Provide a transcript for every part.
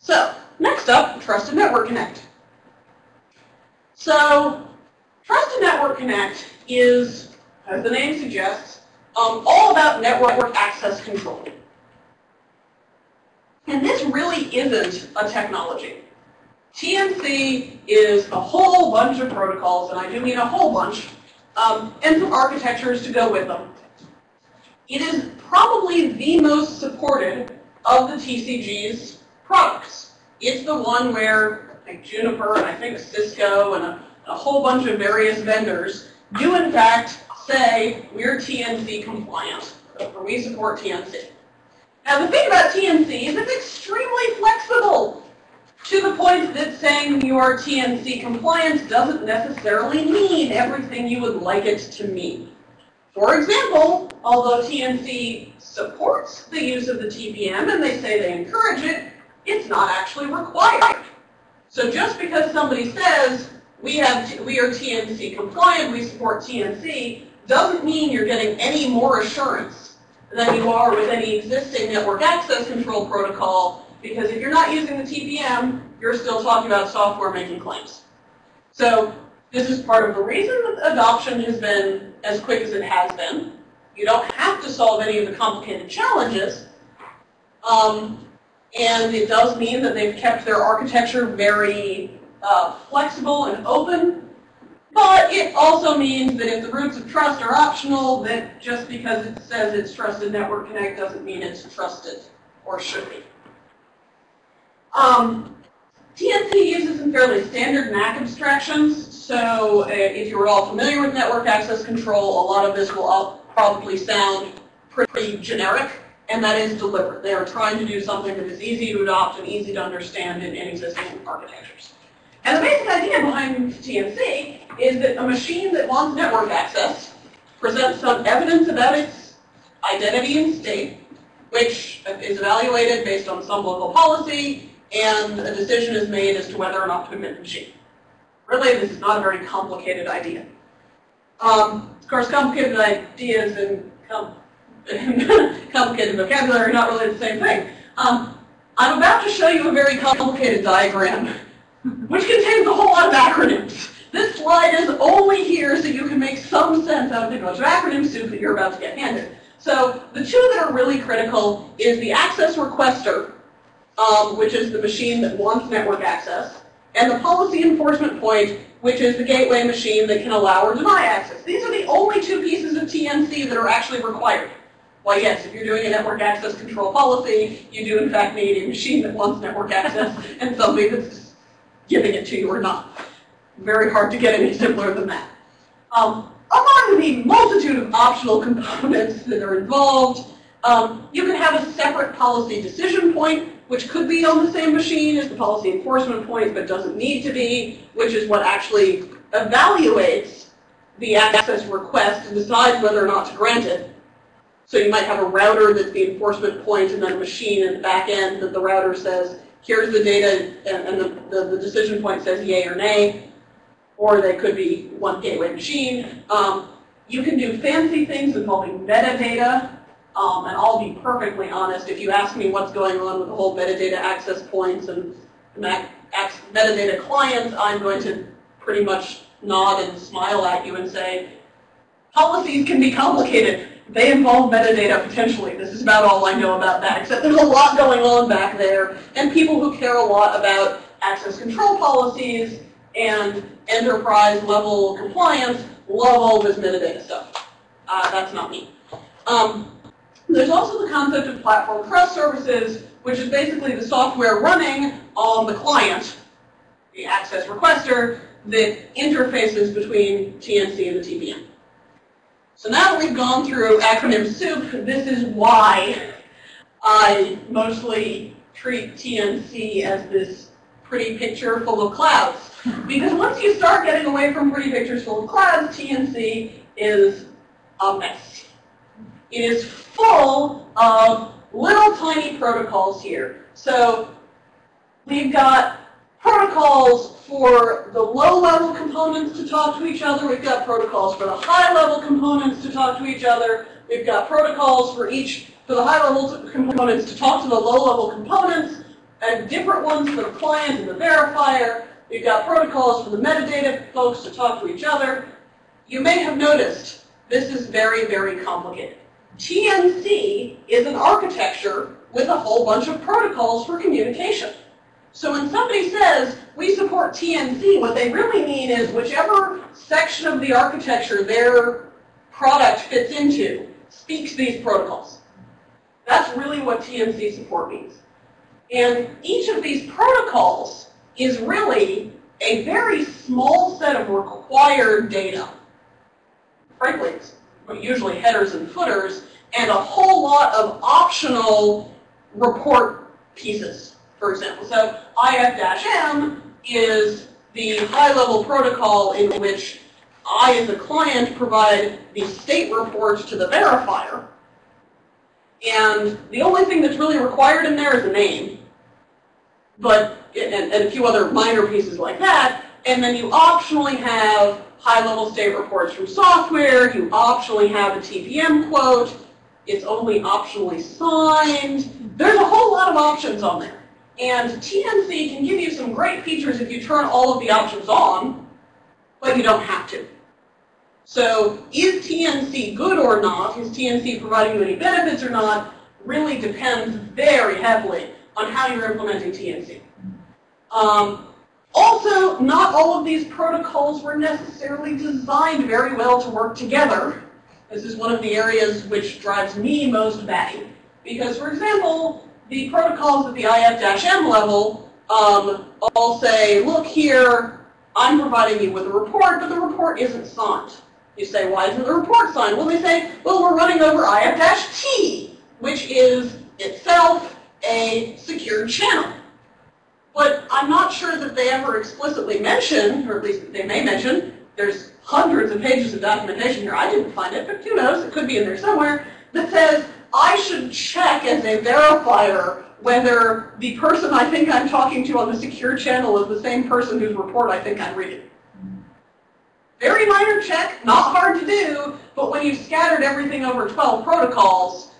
So, next up, Trusted Network Connect. So, Trusted Network Connect is, as the name suggests, um, all about network access control. And this really isn't a technology. TNC is a whole bunch of protocols, and I do mean a whole bunch, um, and some architectures to go with them. It is probably the most supported of the TCG's products. It's the one where like Juniper and I think Cisco and a, a whole bunch of various vendors do in fact say we're TNC compliant, or we support TNC. Now the thing about TNC is it's extremely flexible to the point that saying you are TNC compliant doesn't necessarily mean everything you would like it to mean. For example, although TNC supports the use of the TPM and they say they encourage it, it's not actually required. So just because somebody says we have we are TNC compliant, we support TNC, doesn't mean you're getting any more assurance than you are with any existing network access control protocol, because if you're not using the TPM, you're still talking about software making claims. So this is part of the reason that adoption has been as quick as it has been. You don't have to solve any of the complicated challenges. Um, and it does mean that they've kept their architecture very uh, flexible and open but it also means that if the roots of trust are optional, that just because it says it's trusted network connect doesn't mean it's trusted or should be. Um, TNC uses some fairly standard NAC abstractions. So uh, if you're all familiar with network access control, a lot of this will probably sound pretty generic, and that is deliberate. They are trying to do something that is easy to adopt and easy to understand in, in existing architectures. And the basic idea behind TNC is that a machine that wants network access presents some evidence about its identity and state, which is evaluated based on some local policy, and a decision is made as to whether or not to admit the machine. Really, this is not a very complicated idea. Um, of course, complicated ideas and com complicated vocabulary are not really the same thing. Um, I'm about to show you a very complicated diagram, which contains a whole lot of acronyms. This slide is only here so you can make some sense out of the bunch of acronym soup that you're about to get handed. So the two that are really critical is the access requester, um, which is the machine that wants network access, and the policy enforcement point, which is the gateway machine that can allow or deny access. These are the only two pieces of TNC that are actually required. Why, yes, if you're doing a network access control policy, you do in fact need a machine that wants network access and somebody that's giving it to you or not very hard to get any simpler than that. Um, among the multitude of optional components that are involved, um, you can have a separate policy decision point, which could be on the same machine as the policy enforcement point, but doesn't need to be, which is what actually evaluates the access request and decides whether or not to grant it. So you might have a router that's the enforcement point and then a machine in the back end that the router says, here's the data, and, the, the, the decision point says yay or nay or they could be one gateway machine. Um, you can do fancy things involving metadata, um, and I'll be perfectly honest, if you ask me what's going on with the whole metadata access points and metadata clients, I'm going to pretty much nod and smile at you and say, policies can be complicated. They involve metadata potentially. This is about all I know about that, except there's a lot going on back there, and people who care a lot about access control policies and enterprise level compliance love all this metadata stuff. Uh, that's not me. Um, there's also the concept of platform trust services, which is basically the software running on the client, the access requester, that interfaces between TNC and the TPM. So now that we've gone through acronym soup, this is why I mostly treat TNC as this pretty picture full of clouds. Because once you start getting away from pretty pictures full of clouds, TNC is a mess. It is full of little tiny protocols here. So we've got protocols for the low-level components to talk to each other. We've got protocols for the high-level components to talk to each other. We've got protocols for each for the high-level components to talk to the low-level components. and different ones for the client and the verifier. We've got protocols for the metadata folks to talk to each other. You may have noticed this is very, very complicated. TNC is an architecture with a whole bunch of protocols for communication. So when somebody says, we support TNC, what they really mean is whichever section of the architecture their product fits into speaks these protocols. That's really what TNC support means. And each of these protocols is really a very small set of required data. Frankly, usually headers and footers, and a whole lot of optional report pieces, for example. So IF-M is the high-level protocol in which I, as a client, provide the state reports to the verifier. And the only thing that's really required in there is a name. But, and, and a few other minor pieces like that. And then you optionally have high-level state reports from software. You optionally have a TPM quote. It's only optionally signed. There's a whole lot of options on there. And TNC can give you some great features if you turn all of the options on, but you don't have to. So is TNC good or not, is TNC providing you any benefits or not, really depends very heavily on how you're implementing TNC. Um, also, not all of these protocols were necessarily designed very well to work together. This is one of the areas which drives me most batty. Because, for example, the protocols at the IF-M level um, all say, look here, I'm providing you with a report, but the report isn't signed. You say, why isn't the report signed? Well, they say, well, we're running over IF-T, which is itself a secure channel. But I'm not sure that they ever explicitly mention, or at least they may mention, there's hundreds of pages of documentation here. I didn't find it, but who knows? It could be in there somewhere that says I should check as a verifier whether the person I think I'm talking to on the secure channel is the same person whose report I think I'm reading. Very minor check, not hard to do, but when you've scattered everything over 12 protocols,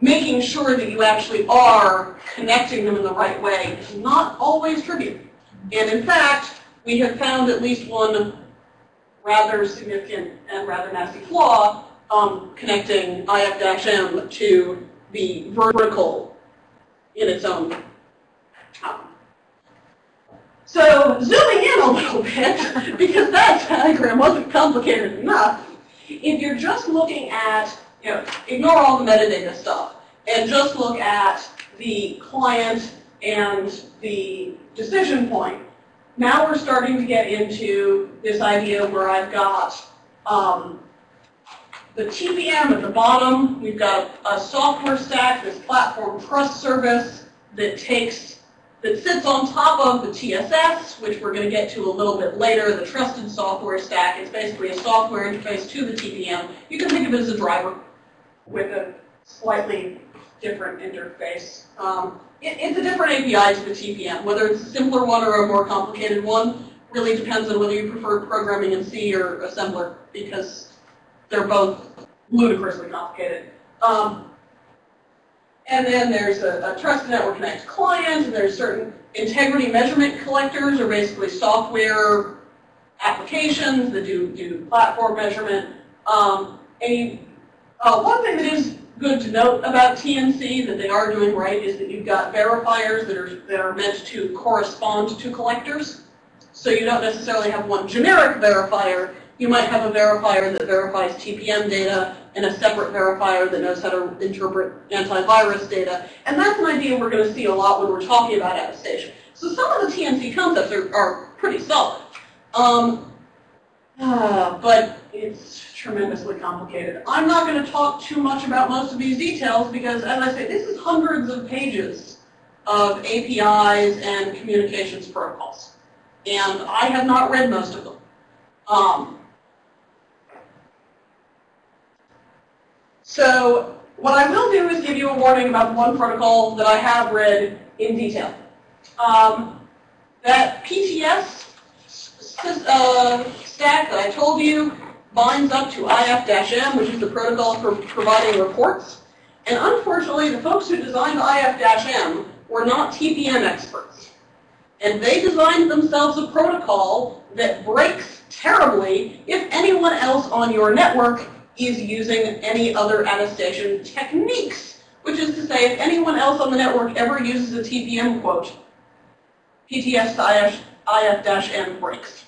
making sure that you actually are connecting them in the right way is not always trivial. And in fact, we have found at least one rather significant and rather nasty flaw um, connecting IF-M to the vertical in its own. Um, so zooming in a little bit, because that diagram wasn't complicated enough, if you're just looking at, you know, ignore all the metadata stuff, and just look at the client and the decision point, now we're starting to get into this idea where I've got um, the TPM at the bottom, we've got a software stack, this platform trust service that takes, that sits on top of the TSS, which we're going to get to a little bit later, the trusted software stack. It's basically a software interface to the TPM. You can think of it as a driver with a slightly different interface. Um, it, it's a different API to the TPM. Whether it's a simpler one or a more complicated one really depends on whether you prefer programming in C or assembler, because they're both ludicrously complicated. Um, and then there's a, a Trusted Network Connect client, and there's certain integrity measurement collectors, or basically software applications that do, do platform measurement. Um, uh, one thing that is good to note about TNC that they are doing right is that you've got verifiers that are, that are meant to correspond to collectors. So you don't necessarily have one generic verifier, you might have a verifier that verifies TPM data and a separate verifier that knows how to interpret antivirus data. And that's an idea we're going to see a lot when we're talking about attestation. So some of the TNC concepts are, are pretty solid. Um, uh, but it's tremendously complicated. I'm not going to talk too much about most of these details because, as I say, this is hundreds of pages of APIs and communications protocols. And I have not read most of them. Um, So what I will do is give you a warning about one protocol that I have read in detail. Um, that PTS uh, stack that I told you binds up to IF-M, which is the protocol for providing reports. And unfortunately, the folks who designed IF-M were not TPM experts. And they designed themselves a protocol that breaks terribly if anyone else on your network is using any other attestation techniques. Which is to say, if anyone else on the network ever uses a TPM quote, PTS-IF-M breaks.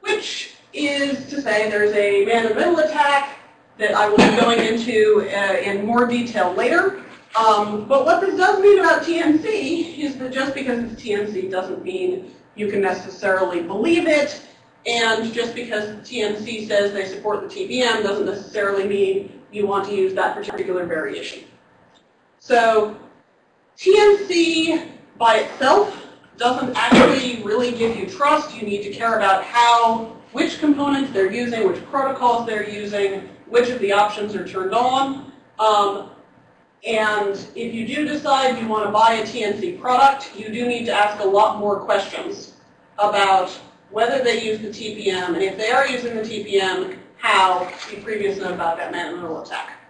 Which is to say there's a man-in-the-middle attack that I will be going into uh, in more detail later. Um, but what this does mean about TNC is that just because it's TNC doesn't mean you can necessarily believe it. And just because TNC says they support the TPM doesn't necessarily mean you want to use that particular variation. So TNC by itself doesn't actually really give you trust. You need to care about how, which components they're using, which protocols they're using, which of the options are turned on. Um, and if you do decide you want to buy a TNC product, you do need to ask a lot more questions about whether they use the TPM, and if they are using the TPM, how, the previous note about that man-in-the-middle attack.